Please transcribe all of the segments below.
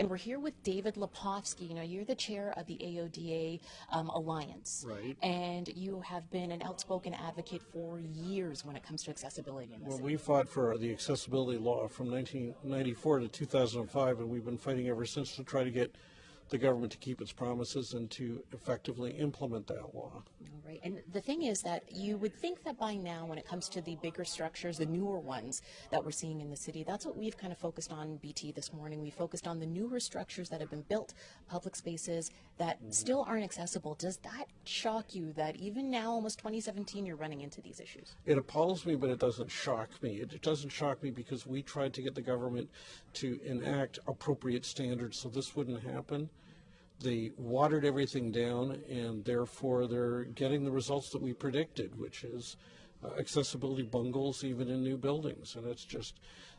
And we're here with David Lepofsky. You know, you're the chair of the AODA um, Alliance. Right. And you have been an outspoken advocate for years when it comes to accessibility in Well, we fought for the accessibility law from 1994 to 2005, and we've been fighting ever since to try to get the government to keep its promises and to effectively implement that law. All right. And the thing is that you would think that by now, when it comes to the bigger structures, the newer ones that we're seeing in the city, that's what we've kind of focused on BT this morning. We focused on the newer structures that have been built, public spaces that mm-hmm. still aren't accessible. Does that shock you that even now, almost 2017, you're running into these issues? It appalls me, but it doesn't shock me. It, it doesn't shock me because we tried to get the government to enact appropriate standards so this wouldn't happen. They watered everything down, and therefore they're getting the results that we predicted, which is uh, accessibility bungles even in new buildings. And it's just,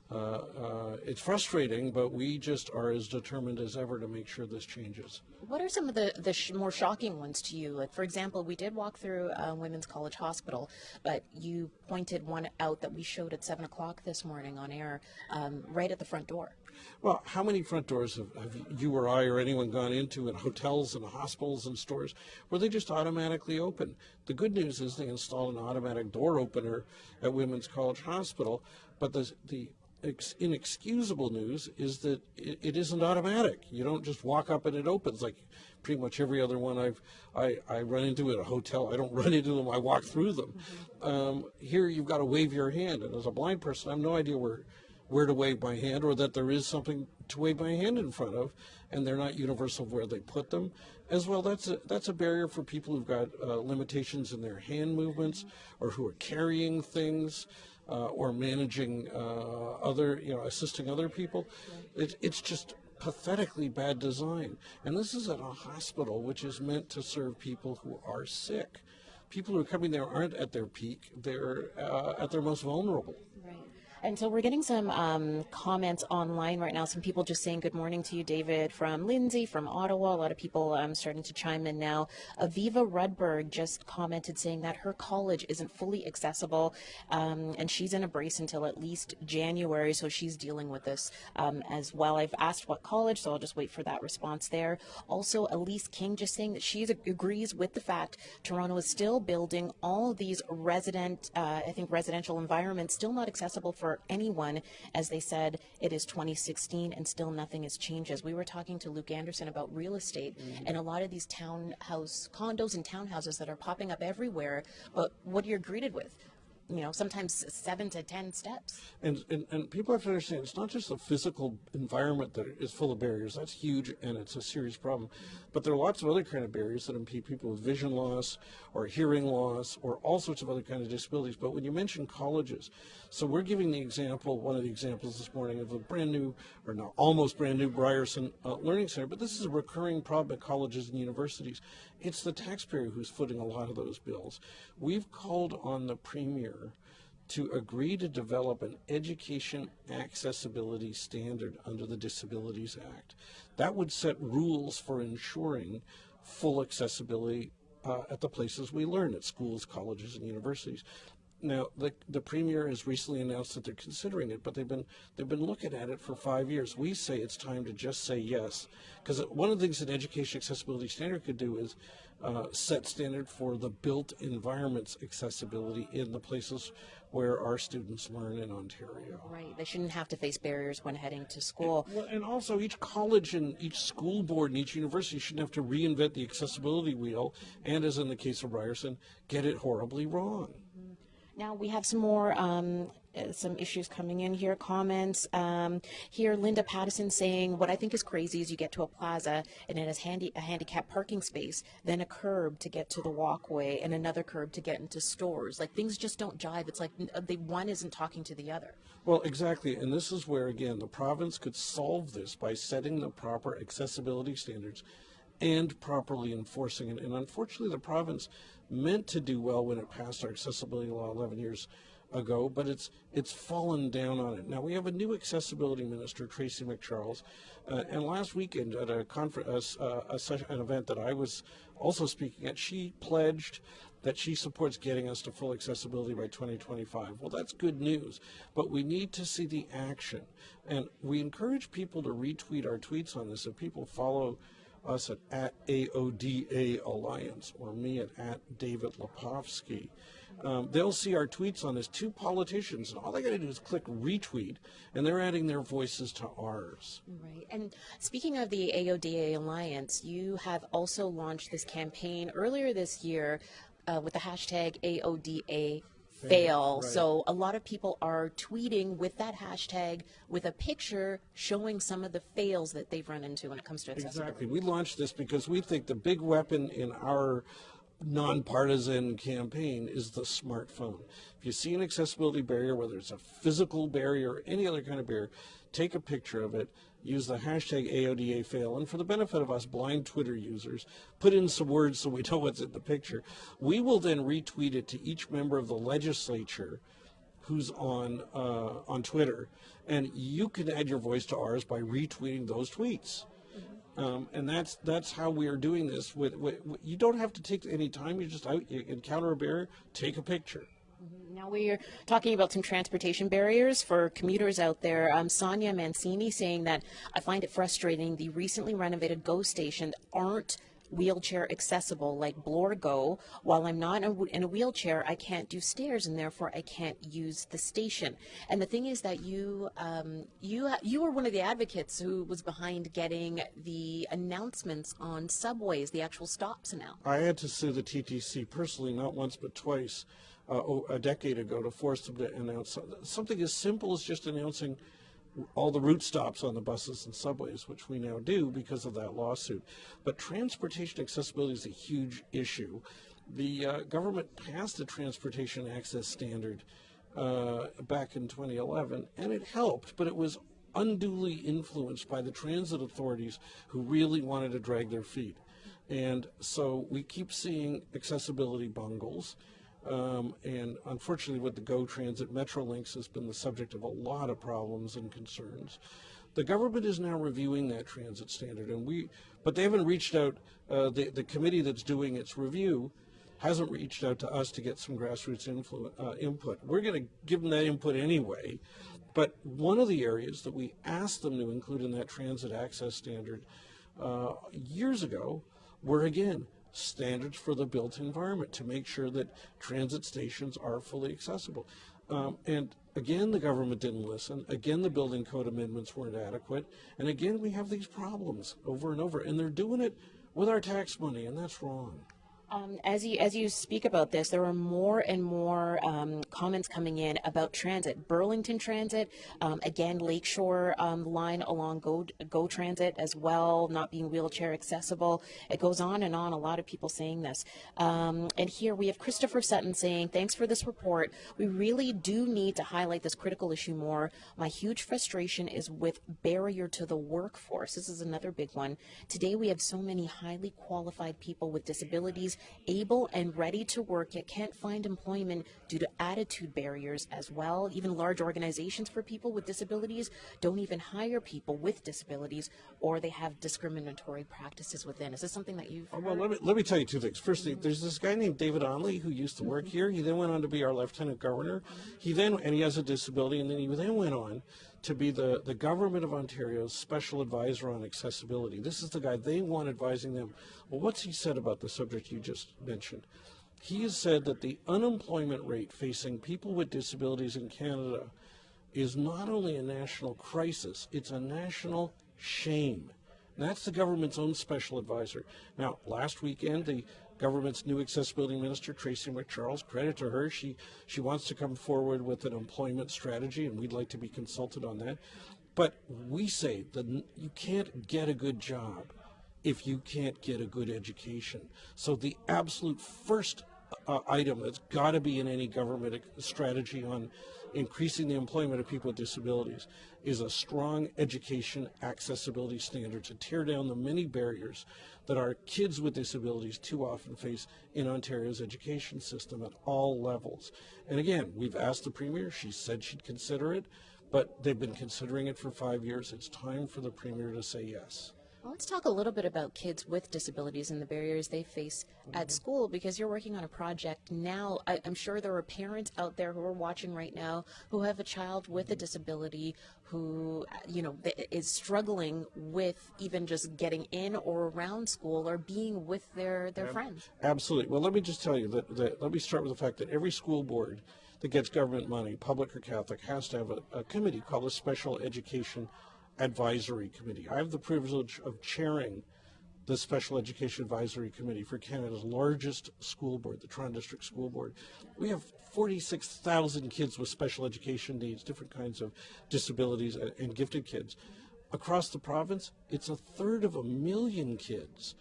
uh, uh, it's frustrating, but we just are as determined as ever to make sure this changes. What are some of the, the sh- more shocking ones to you? Like, for example, we did walk through uh, Women's College Hospital, but you pointed one out that we showed at 7 o'clock this morning on air, um, right at the front door. Well, how many front doors have, have you or I or anyone gone into in hotels and hospitals and stores where they just automatically open? The good news is they installed an automatic door opener at Women's College Hospital, but the, the inexcusable news is that it, it isn't automatic. You don't just walk up and it opens like pretty much every other one I've I, I run into at a hotel. I don't run into them. I walk through them. Um, here you've got to wave your hand, and as a blind person, I have no idea where where to wave my hand or that there is something to wave my hand in front of and they're not universal where they put them. As well that's a that's a barrier for people who've got uh, limitations in their hand movements or who are carrying things uh, or managing uh, other you know assisting other people. It, it's just pathetically bad design. And this is at a hospital which is meant to serve people who are sick. People who are coming there aren't at their peak. They're uh, at their most vulnerable. Right. And so we're getting some um, comments online right now. Some people just saying good morning to you, David, from Lindsay, from Ottawa. A lot of people um, starting to chime in now. Aviva Rudberg just commented saying that her college isn't fully accessible um, and she's in a brace until at least January. So she's dealing with this um, as well. I've asked what college, so I'll just wait for that response there. Also, Elise King just saying that she agrees with the fact Toronto is still building all these resident, uh, I think, residential environments, still not accessible for anyone. As they said, it is 2016 and still nothing has changed. As we were talking to Luke Anderson about real estate mm-hmm. and a lot of these townhouse condos and townhouses that are popping up everywhere, but what you're greeted with, you know, sometimes seven to 10 steps. And, and, and people have to understand it's not just the physical environment that is full of barriers. That's huge and it's a serious problem. But there are lots of other kind of barriers that impede people with vision loss or hearing loss or all sorts of other kind of disabilities. But when you mention colleges, so we're giving the example, one of the examples this morning of a brand new, or not almost brand new Ryerson uh, Learning Center. But this is a recurring problem at colleges and universities. It's the taxpayer who's footing a lot of those bills. We've called on the premier to agree to develop an education accessibility standard under the Disabilities Act. That would set rules for ensuring full accessibility uh, at the places we learn, at schools, colleges, and universities. Now, the, the premier has recently announced that they're considering it, but they've been they've been looking at it for five years. We say it's time to just say yes, because one of the things that education accessibility standard could do is uh, set standard for the built environments accessibility in the places where our students learn in Ontario. Right. They shouldn't have to face barriers when heading to school. Well, and also each college and each school board and each university shouldn't have to reinvent the accessibility wheel, and as in the case of Ryerson, get it horribly wrong. Now we have some more um, uh, some issues coming in here. Comments um, here. Linda Pattison saying, "What I think is crazy is you get to a plaza and it has handy a handicap parking space, then a curb to get to the walkway, and another curb to get into stores. Like things just don't jive. It's like uh, the one isn't talking to the other." Well, exactly. And this is where, again, the province could solve this by setting the proper accessibility standards and properly enforcing it. And unfortunately, the province meant to do well when it passed our accessibility law 11 years ago, but it's it's fallen down on it. Now we have a new accessibility minister, Tracy McCharles, uh, and last weekend at a conference, uh, a session, an event that I was also speaking at, she pledged that she supports getting us to full accessibility by 2025. Well, that's good news, but we need to see the action. And we encourage people to retweet our tweets on this. If people follow us at, at AODA Alliance or me at, at David Lepofsky, um, they'll see our tweets on this. Two politicians, and all they got to do is click retweet, and they're adding their voices to ours. Right. And speaking of the AODA Alliance, you have also launched this campaign earlier this year uh, with the hashtag AODA fail. right. So a lot of people are tweeting with that hashtag with a picture showing some of the fails that they've run into when it comes to accessibility. Exactly. We launched this because we think the big weapon in our nonpartisan campaign is the smartphone. If you see an accessibility barrier, whether it's a physical barrier or any other kind of barrier, take a picture of it, use the hashtag AODA fail, and for the benefit of us blind Twitter users, put in some words so we know what's in the picture. We will then retweet it to each member of the legislature who's on uh, on Twitter, and you can add your voice to ours by retweeting those tweets. Um, and that's that's how we are doing this. With, with, you don't have to take any time. You just out, you encounter a barrier, take a picture. Now we are talking about some transportation barriers for commuters out there. Um, Sonia Mancini saying that I find it frustrating the recently renovated GO stations aren't wheelchair accessible like Bloor Go. While I'm not in a, wheelchair, I can't do stairs and therefore I can't use the station. And the thing is that you um, you you were one of the advocates who was behind getting the announcements on subways, the actual stops now. I had to sue the TTC personally, not once but twice, a decade ago, to force them to announce something as simple as just announcing all the route stops on the buses and subways, which we now do because of that lawsuit. But transportation accessibility is a huge issue. The uh, government passed a transportation access standard uh, back in 2011, and it helped, but it was unduly influenced by the transit authorities who really wanted to drag their feet. And so we keep seeing accessibility bungles. Um, and unfortunately, with the Go Transit, Metrolinx has been the subject of a lot of problems and concerns. The government is now reviewing that transit standard, and we, but they haven't reached out. Uh, the the committee that's doing its review hasn't reached out to us to get some grassroots uh, input. We're going to give them that input anyway. But one of the areas that we asked them to include in that transit access standard uh, years ago were again standards for the built environment to make sure that transit stations are fully accessible. Um, and again, the government didn't listen. Again, the building code amendments weren't adequate. And again, we have these problems over and over. And they're doing it with our tax money, and that's wrong. Um, as you as you speak about this, there are more and more um, comments coming in about transit. Burlington Transit, um, again, Lakeshore um, line along Go Go Transit as well, not being wheelchair accessible. It goes on and on. A lot of people saying this. Um, and here we have Christopher Sutton saying, "Thanks for this report. We really do need to highlight this critical issue more. My huge frustration is with barrier to the workforce. This is another big one. Today we have so many highly qualified people with disabilities." Able and ready to work yet can't find employment due to attitude barriers as well. Even large organizations for people with disabilities don't even hire people with disabilities or they have discriminatory practices within. Is this something that you've Well, let me, let me tell you two things. Firstly, there's this guy named David Onley who used to work here. He then went on to be our lieutenant governor. He then, and he has a disability, and then he then went on to be the, the government of Ontario's special advisor on accessibility. This is the guy they want advising them. Well, what's he said about the subject you just mentioned? He has said that the unemployment rate facing people with disabilities in Canada is not only a national crisis, it's a national shame. And that's the government's own special advisor. Now, last weekend, the government's new accessibility minister, Tracy McCharles, credit to her, she, she wants to come forward with an employment strategy, and we'd like to be consulted on that. But we say that you can't get a good job if you can't get a good education. So the absolute first uh, item that's got to be in any government strategy on increasing the employment of people with disabilities is a strong education accessibility standard to tear down the many barriers that our kids with disabilities too often face in Ontario's education system at all levels. And again, we've asked the Premier, she said she'd consider it, but they've been considering it for five years. It's time for the Premier to say yes. Let's talk a little bit about kids with disabilities and the barriers they face at mm-hmm. school because you're working on a project now. I, I'm sure there are parents out there who are watching right now who have a child with a mm-hmm. disability who, you know, is struggling with even just getting in or around school or being with their, their friends. Absolutely. Well, let me just tell you that, that let me start with the fact that every school board that gets government money, public or Catholic, has to have a, a committee called a Special Education Advisory Committee. I have the privilege of chairing the Special Education Advisory Committee for Canada's largest school board, the Toronto District School Board. We have 46,000 kids with special education needs, different kinds of disabilities, and, and gifted kids. Across the province, it's a third of a million kids,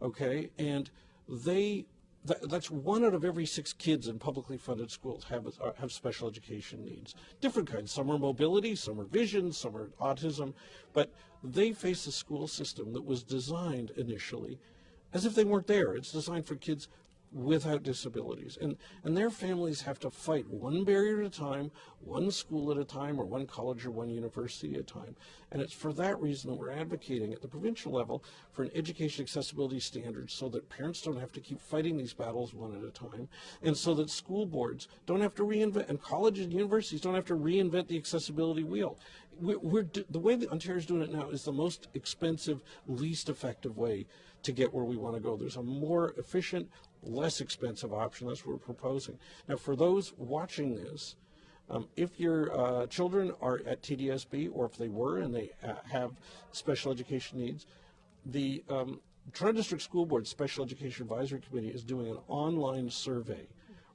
okay? And they that, that's one out of every six kids in publicly funded schools have uh, have special education needs. Different kinds. Some are mobility, some are vision, some are autism, but they face a school system that was designed initially as if they weren't there. It's designed for kids without disabilities. And, and their families have to fight one barrier at a time, one school at a time, or one college or one university at a time. And it's for that reason that we're advocating at the provincial level for an education accessibility standard so that parents don't have to keep fighting these battles one at a time, and so that school boards don't have to reinvent, and colleges and universities don't have to reinvent the accessibility wheel. We're, we're the way that Ontario's doing it now is the most expensive, least effective way to get where we want to go. There's a more efficient, less expensive option. That's what we're proposing. Now, for those watching this, um, if your uh, children are at TDSB or if they were and they uh, have special education needs, the um, Toronto District School Board Special Education Advisory Committee is doing an online survey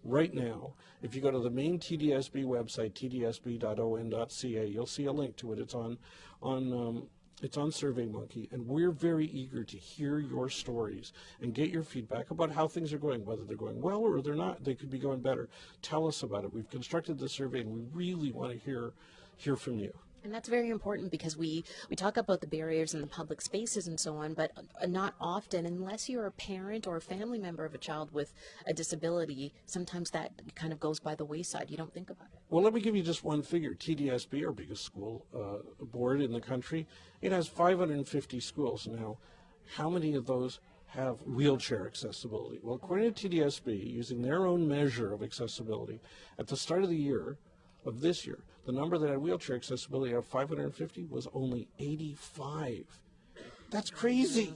right now. If you go to the main TDSB website, tdsb.on.ca, you'll see a link to it. It's on on um, it's on SurveyMonkey, and we're very eager to hear your stories and get your feedback about how things are going, whether they're going well or they're not. They could be going better. Tell us about it. We've constructed the survey, and we really want to hear hear from you. And that's very important because we, we talk about the barriers in the public spaces and so on, but uh, not often, unless you're a parent or a family member of a child with a disability, sometimes that kind of goes by the wayside. You don't think about it. Well, let me give you just one figure. TDSB, our biggest school uh, board in the country, it has 550 schools now. How many of those have wheelchair accessibility? Well, according to TDSB, using their own measure of accessibility, at the start of the year, of this year, the number that had wheelchair accessibility of 550 was only 85. That's crazy.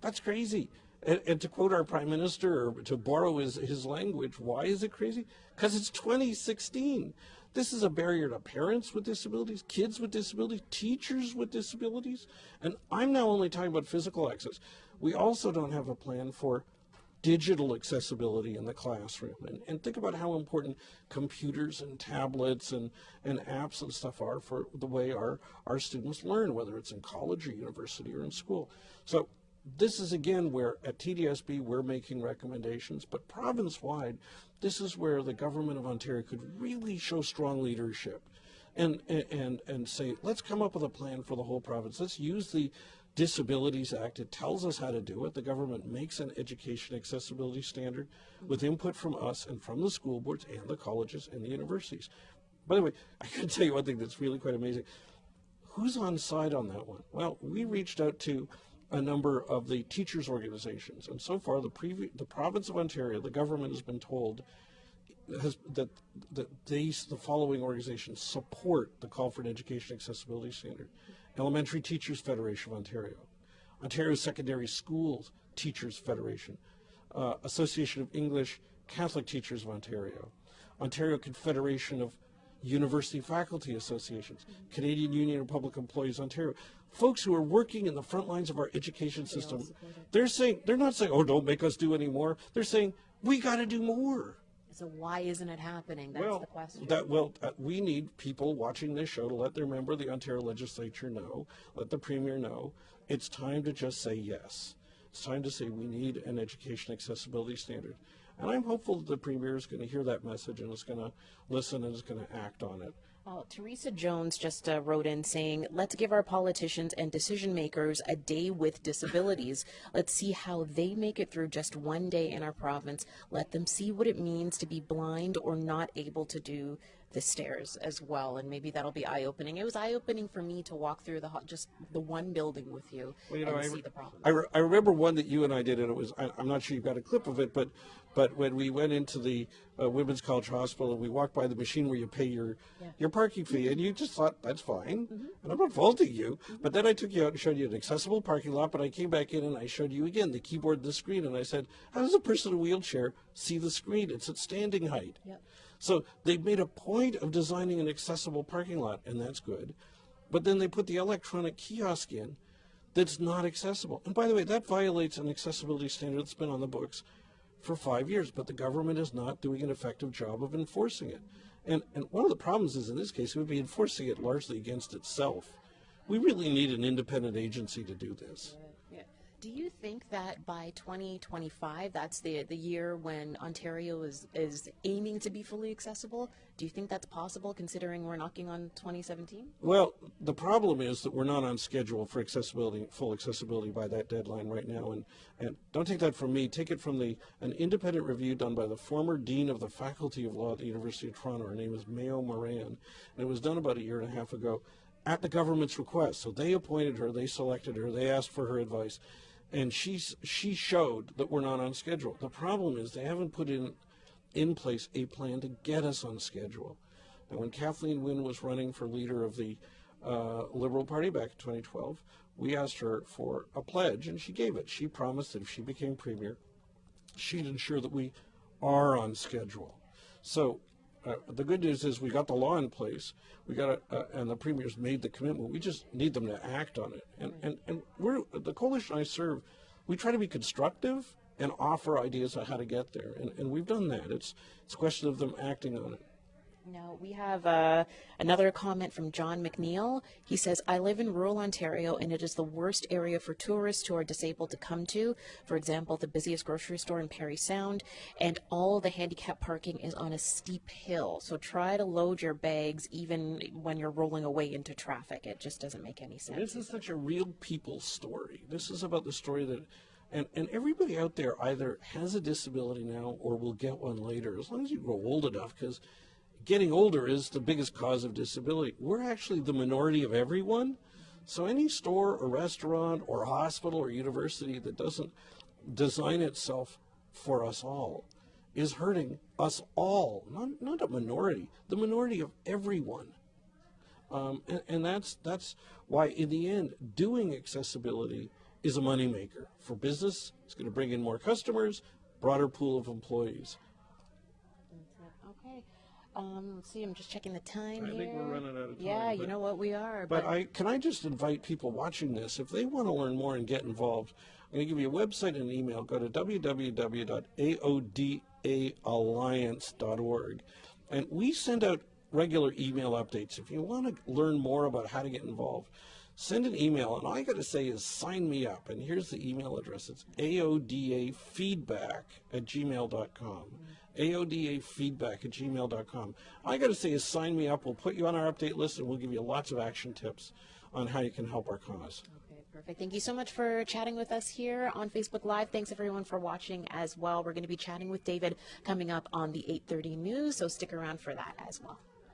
That's crazy. And, and, to quote our prime minister, or to borrow his, his language, why is it crazy? Because it's 2016. This is a barrier to parents with disabilities, kids with disabilities, teachers with disabilities. And I'm now only talking about physical access. We also don't have a plan for digital accessibility in the classroom. And, and think about how important computers and tablets and, and apps and stuff are for the way our, our students learn, whether it's in college or university or in school. So this is again where at TDSB we're making recommendations, but province-wide, this is where the government of Ontario could really show strong leadership and, and, and say, let's come up with a plan for the whole province. Let's use the Disabilities Act. It tells us how to do it. The government makes an education accessibility standard with input from us and from the school boards and the colleges and the universities. By the way, I can tell you one thing that's really quite amazing. Who's on side on that one? Well, we reached out to a number of the teachers organizations, and so far the, the province of Ontario, the government has been told has, that that these the following organizations support the call for an education accessibility standard. Elementary Teachers Federation of Ontario, Ontario Secondary Schools Teachers Federation, uh, Association of English Catholic Teachers of Ontario, Ontario Confederation of University Faculty Associations, Canadian Union of Public Employees Ontario, folks who are working in the front lines of our education system, they're saying they're not saying, "Oh, don't make us do any more." They're saying, "We got to do more." So why isn't it happening? That's well, the question. That, well, uh, we need people watching this show to let their member of the Ontario Legislature know, let the Premier know, it's time to just say yes. It's time to say we need an education accessibility standard. And I'm hopeful that the Premier is going to hear that message and is going to listen and is going to act on it. Well, Teresa Jones just uh, wrote in saying, let's give our politicians and decision makers a day with disabilities. Let's see how they make it through just one day in our province. Let them see what it means to be blind or not able to do the stairs as well, and maybe that'll be eye-opening. It was eye-opening for me to walk through the ho- just the one building with you, Well, you know, and I, see the problem. I, re- I remember one that you and I did, and it was I, I'm not sure you've got a clip of it, but but when we went into the uh, Women's College Hospital and we walked by the machine where you pay your your parking fee, and you just thought that's fine, and I'm not faulting you, but then I took you out and showed you an accessible parking lot, but I came back in and I showed you again the keyboard, and the screen, and I said, how does a person in a wheelchair see the screen? It's at standing height. Yep. So they've made a point of designing an accessible parking lot, and that's good. But then they put the electronic kiosk in that's not accessible. And by the way, that violates an accessibility standard that's been on the books for five years, but the government is not doing an effective job of enforcing it. And, and one of the problems is in this case, it would be enforcing it largely against itself. We really need an independent agency to do this. Do you think that by 2025, that's the the year when Ontario is is aiming to be fully accessible? Do you think that's possible, considering we're knocking on 2017? Well, the problem is that we're not on schedule for accessibility, full accessibility by that deadline right now. And, and don't take that from me. Take it from the an independent review done by the former dean of the Faculty of Law at the University of Toronto. Her name is Mayo Moran, and it was done about a year and a half ago at the government's request. So they appointed her, they selected her, they asked for her advice, and she's she showed that we're not on schedule. The problem is they haven't put in in place a plan to get us on schedule. Now, when Kathleen Wynne was running for leader of the uh, Liberal Party back in 2012, we asked her for a pledge, and she gave it. She promised that if she became premier, she'd ensure that we are on schedule. So uh, the good news is we got the law in place. We got it, uh, and the premier's made the commitment. We just need them to act on it. And and and we're the coalition I serve. We try to be constructive and offer ideas on how to get there, and, and we've done that. It's it's a question of them acting on it. Now, we have uh, another comment from John McNeil. He says, I live in rural Ontario and it is the worst area for tourists who are disabled to come to. For example, the busiest grocery store in Parry Sound, and all the handicap parking is on a steep hill. So try to load your bags even when you're rolling away into traffic. It just doesn't make any sense. This is such a real people story. This is about the story that, and, and everybody out there either has a disability now or will get one later, as long as you grow old enough, because getting older is the biggest cause of disability. We're actually the minority of everyone. So any store or restaurant or hospital or university that doesn't design itself for us all is hurting us all, not, not a minority, the minority of everyone. Um, and, and that's that's why in the end doing accessibility is a moneymaker for business. It's going to bring in more customers, broader pool of employees. Um, let's see, I'm just checking the time I here. think we're running out of time, Yeah, you but- know what we are. But I can I just invite people watching this if they want to learn more and get involved. I'm going to give you a website and an email. Go to www.aodaalliance.org, and we send out regular email updates. If you want to learn more about how to get involved, send an email. And all I got to say is sign me up. And here's the email address. It's aodafeedback at gmail.com. aodafeedback at gmail.com. All I got to say is sign me up. We'll put you on our update list, and we'll give you lots of action tips on how you can help our cause. Okay, perfect. Thank you so much for chatting with us here on Facebook Live. Thanks everyone for watching as well. We're going to be chatting with David coming up on the 8:30 news, so stick around for that as well.